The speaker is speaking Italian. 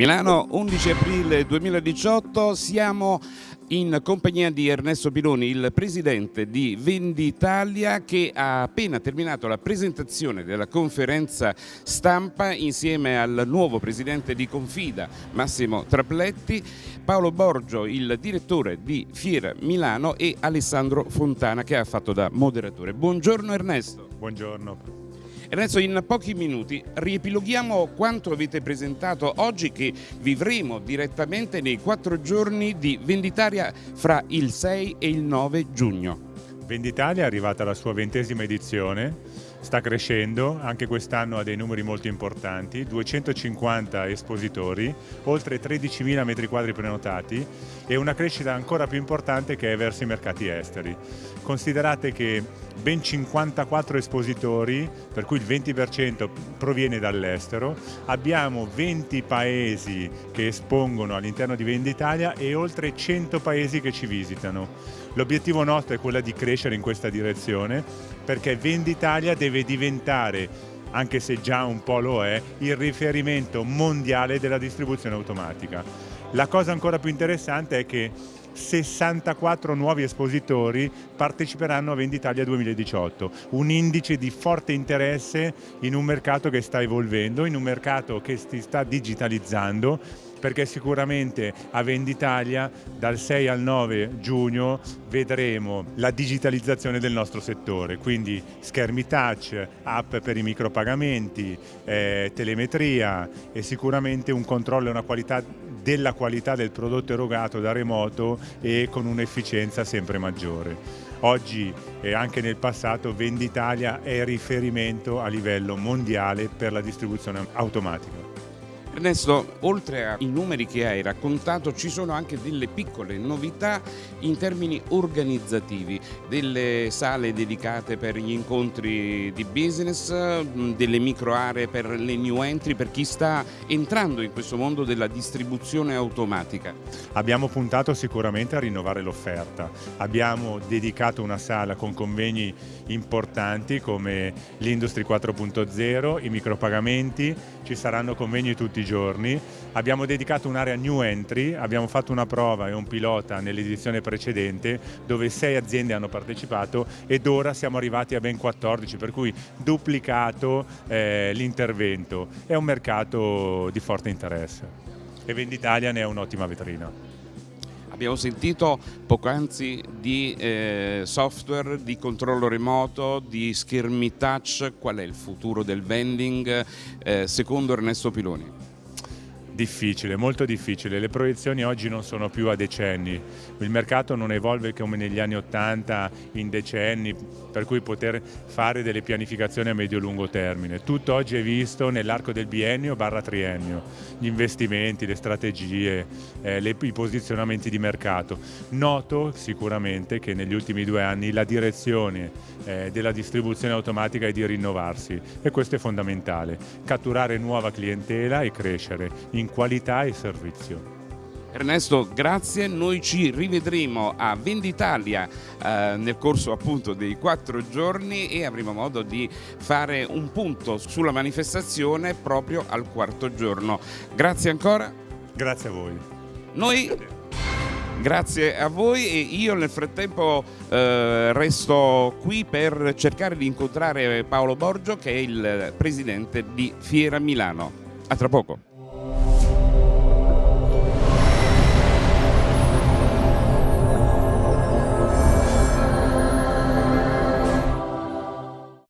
Milano, 11 aprile 2018, siamo in compagnia di Ernesto Piloni, il presidente di Venditalia che ha appena terminato la presentazione della conferenza stampa insieme al nuovo presidente di Confida, Massimo Trapletti, Paolo Borgio, il direttore di Fiera Milano e Alessandro Fontana che ha fatto da moderatore. Buongiorno Ernesto. Buongiorno. Ernesto, in pochi minuti riepiloghiamo quanto avete presentato oggi che vivremo direttamente nei quattro giorni di Venditaria fra il 6 e il 9 giugno. Venditalia è arrivata alla sua ventesima edizione, sta crescendo, anche quest'anno ha dei numeri molto importanti, 250 espositori, oltre 13.000 metri quadri prenotati e una crescita ancora più importante che è verso i mercati esteri. Considerate che ben 54 espositori, per cui il 20% proviene dall'estero, abbiamo 20 paesi che espongono all'interno di Venditalia e oltre 100 paesi che ci visitano. L'obiettivo nostro è quello di crescere in questa direzione perché Venditalia deve diventare anche se già un po' lo è, il riferimento mondiale della distribuzione automatica. La cosa ancora più interessante è che 64 nuovi espositori parteciperanno a Venditalia 2018, un indice di forte interesse in un mercato che sta evolvendo, in un mercato che si sta digitalizzando perché sicuramente a Venditalia dal 6 al 9 giugno vedremo la digitalizzazione del nostro settore, quindi schermi touch, app per i micropagamenti, eh, telemetria e sicuramente un controllo e una qualità della qualità del prodotto erogato da remoto e con un'efficienza sempre maggiore. Oggi e anche nel passato Venditalia è riferimento a livello mondiale per la distribuzione automatica. Ernesto, oltre ai numeri che hai raccontato, ci sono anche delle piccole novità in termini organizzativi, delle sale dedicate per gli incontri di business, delle micro aree per le new entry, per chi sta entrando in questo mondo della distribuzione automatica. Abbiamo puntato sicuramente a rinnovare l'offerta, abbiamo dedicato una sala con convegni importanti come l'Industry 4.0, i micropagamenti, ci saranno convegni tutti i giorni. Abbiamo dedicato un'area new entry, abbiamo fatto una prova e un pilota nell'edizione precedente dove sei aziende hanno partecipato ed ora siamo arrivati a ben 14, per cui duplicato eh, l'intervento. È un mercato di forte interesse e Venditalia ne è un'ottima vetrina. Abbiamo sentito poc'anzi di eh, software, di controllo remoto, di schermi touch, qual è il futuro del vending eh, secondo Ernesto Piloni? Difficile, molto difficile. Le proiezioni oggi non sono più a decenni. Il mercato non evolve come negli anni Ottanta in decenni, per cui poter fare delle pianificazioni a medio-lungo termine. Tutto oggi è visto nell'arco del biennio barra triennio. Gli investimenti, le strategie, eh, le, i posizionamenti di mercato. Noto sicuramente che negli ultimi due anni la direzione eh, della distribuzione automatica è di rinnovarsi e questo è fondamentale. Catturare nuova clientela e crescere in qualità e servizio. Ernesto, grazie, noi ci rivedremo a Venditalia eh, nel corso appunto dei quattro giorni e avremo modo di fare un punto sulla manifestazione proprio al quarto giorno. Grazie ancora. Grazie a voi. Noi grazie a voi e io nel frattempo eh, resto qui per cercare di incontrare Paolo Borgio che è il presidente di Fiera Milano. A tra poco.